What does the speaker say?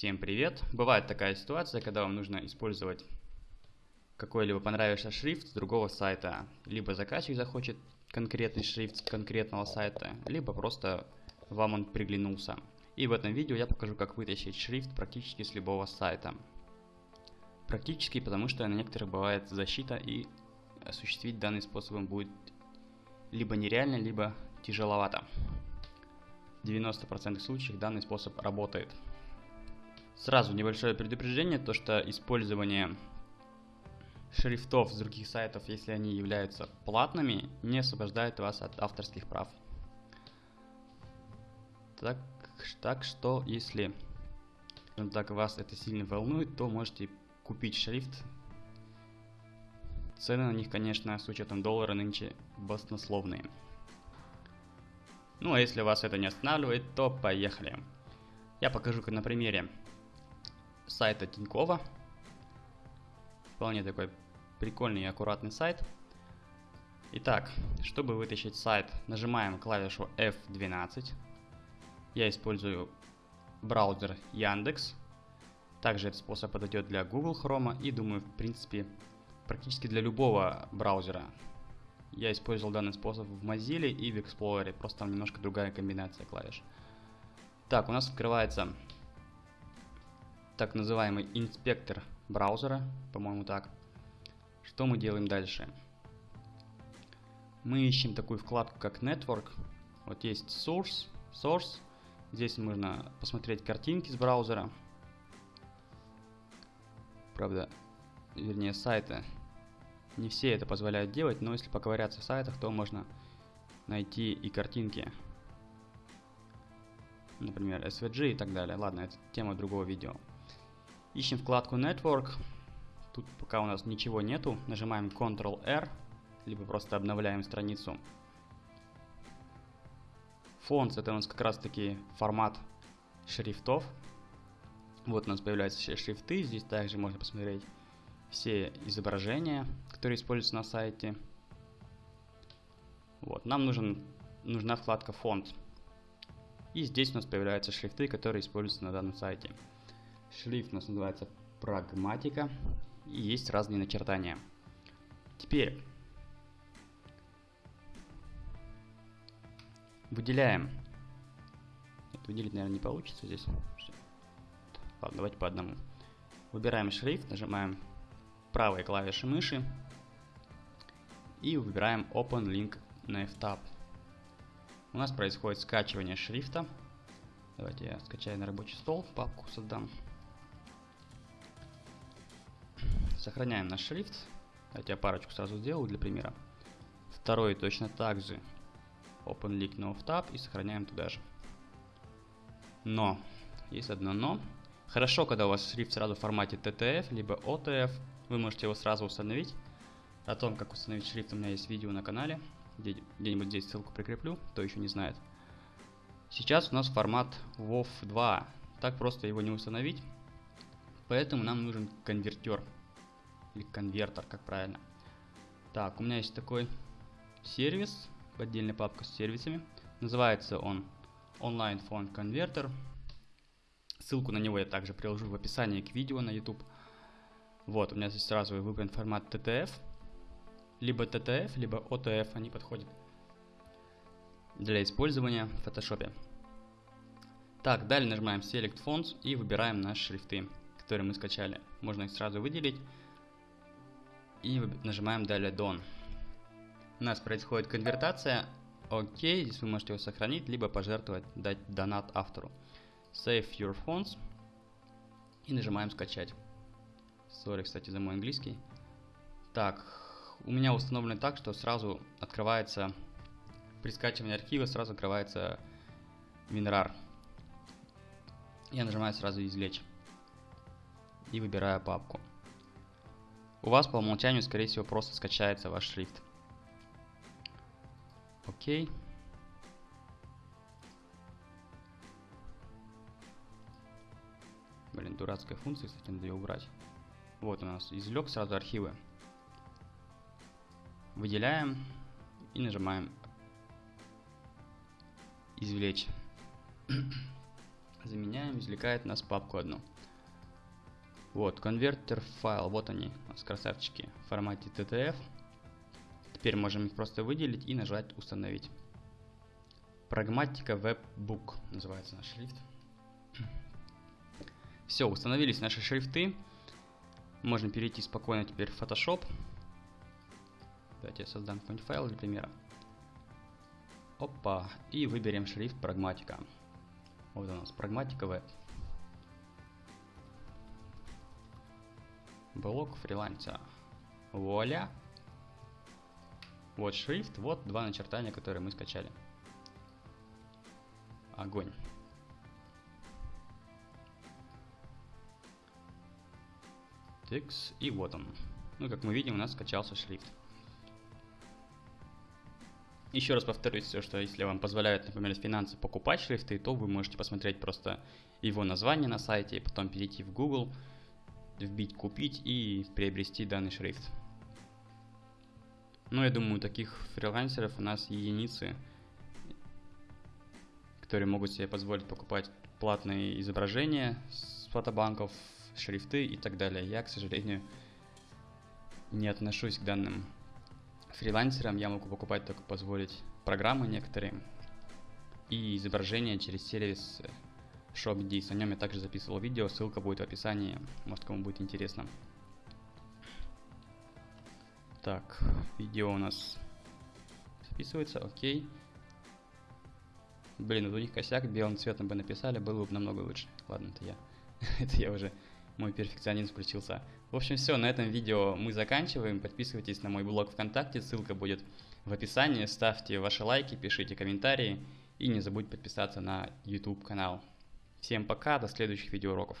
Всем привет! Бывает такая ситуация, когда вам нужно использовать какой-либо понравившийся шрифт с другого сайта. Либо заказчик захочет конкретный шрифт с конкретного сайта, либо просто вам он приглянулся. И в этом видео я покажу, как вытащить шрифт практически с любого сайта. Практически, потому что на некоторых бывает защита и осуществить данный способом будет либо нереально, либо тяжеловато. В 90% случаев данный способ работает. Сразу небольшое предупреждение, то что использование шрифтов с других сайтов, если они являются платными, не освобождает вас от авторских прав. Так, так что, если так вас это сильно волнует, то можете купить шрифт. Цены на них, конечно, с учетом доллара нынче баснословные. Ну а если вас это не останавливает, то поехали. Я покажу на примере сайта Тинькова. Вполне такой прикольный и аккуратный сайт. Итак, чтобы вытащить сайт, нажимаем клавишу F12. Я использую браузер Яндекс. Также этот способ подойдет для Google Chrome и, думаю, в принципе, практически для любого браузера. Я использовал данный способ в Mozilla и в Explorer, просто там немножко другая комбинация клавиш. Так, у нас открывается так называемый инспектор браузера, по-моему так. Что мы делаем дальше? Мы ищем такую вкладку, как Network. Вот есть Source, Source. Здесь можно посмотреть картинки с браузера. Правда, вернее сайты. Не все это позволяют делать, но если поковыряться в сайтах, то можно найти и картинки. Например, SVG и так далее. Ладно, это тема другого видео. Ищем вкладку Network. Тут пока у нас ничего нету. Нажимаем Ctrl-R, либо просто обновляем страницу. Fonts это у нас как раз таки формат шрифтов. Вот у нас появляются все шрифты. Здесь также можно посмотреть все изображения, которые используются на сайте. Вот, нам нужен, нужна вкладка фонд. И здесь у нас появляются шрифты, которые используются на данном сайте. Шрифт у нас называется прагматика. И есть разные начертания. Теперь выделяем. Это выделить, наверное, не получится здесь. Ладно, давайте по одному. Выбираем шрифт, нажимаем правой клавишей мыши и выбираем Open Link Nav Tab. У нас происходит скачивание шрифта. Давайте я скачаю на рабочий стол, папку создам. Сохраняем наш шрифт. Давайте я парочку сразу сделаю для примера. Второй точно так же. Open Link No Tab и сохраняем туда же. Но, есть одно но. Хорошо, когда у вас шрифт сразу в формате TTF, либо OTF. Вы можете его сразу установить. О том, как установить шрифт, у меня есть видео на канале. Где-нибудь здесь ссылку прикреплю, кто еще не знает. Сейчас у нас формат WoW 2. Так просто его не установить. Поэтому нам нужен конвертер или конвертер, как правильно. Так, у меня есть такой сервис, отдельная папка с сервисами. Называется он Online Phone Converter. Ссылку на него я также приложу в описании к видео на YouTube. Вот, у меня здесь сразу выбран формат TTF. Либо TTF, либо OTF, они подходят для использования в Photoshop. Так, далее нажимаем Select Fonts и выбираем наши шрифты, которые мы скачали. Можно их сразу выделить и нажимаем далее Done. У нас происходит конвертация. Окей, здесь вы можете его сохранить, либо пожертвовать, дать донат автору. Save your fonts. И нажимаем скачать. Сори, кстати, за мой английский. Так, у меня установлено так, что сразу открывается, при скачивании архива сразу открывается WinRAR. Я нажимаю сразу извлечь. И выбираю папку у вас по умолчанию, скорее всего, просто скачается ваш шрифт. Окей. Блин, дурацкая функция, кстати, надо ее убрать. Вот у нас извлек сразу архивы. Выделяем и нажимаем извлечь. Заменяем, извлекает нас папку одну. Вот, конвертер файл, вот они, нас красавчики, в формате TTF. Теперь можем их просто выделить и нажать установить. Прагматика Webbook называется наш шрифт. Все, установились наши шрифты. Можно перейти спокойно теперь в Photoshop. Давайте я создам какой-нибудь файл для примера. Опа, и выберем шрифт прагматика. Вот у нас прагматика веб. Блок фрилансера. Вуаля. Вот шрифт, вот два начертания, которые мы скачали. Огонь. Текст, и вот он. Ну, как мы видим, у нас скачался шрифт. Еще раз повторюсь, что если вам позволяют, например, финансы покупать шрифты, то вы можете посмотреть просто его название на сайте, и потом перейти в Google, вбить «Купить» и приобрести данный шрифт. Ну, я думаю, таких фрилансеров у нас единицы, которые могут себе позволить покупать платные изображения с фотобанков, шрифты и так далее. Я, к сожалению, не отношусь к данным фрилансерам. Я могу покупать только позволить программы некоторые и изображения через сервис ShopDis. О нем я также записывал видео, ссылка будет в описании, может кому будет интересно. Так, видео у нас записывается, окей. Блин, вот у них косяк, белым цветом бы написали, было бы намного лучше. Ладно, это я. это я уже мой перфекционизм включился. В общем, все, на этом видео мы заканчиваем. Подписывайтесь на мой блог ВКонтакте, ссылка будет в описании. Ставьте ваши лайки, пишите комментарии и не забудьте подписаться на YouTube канал. Всем пока, до следующих видеоуроков.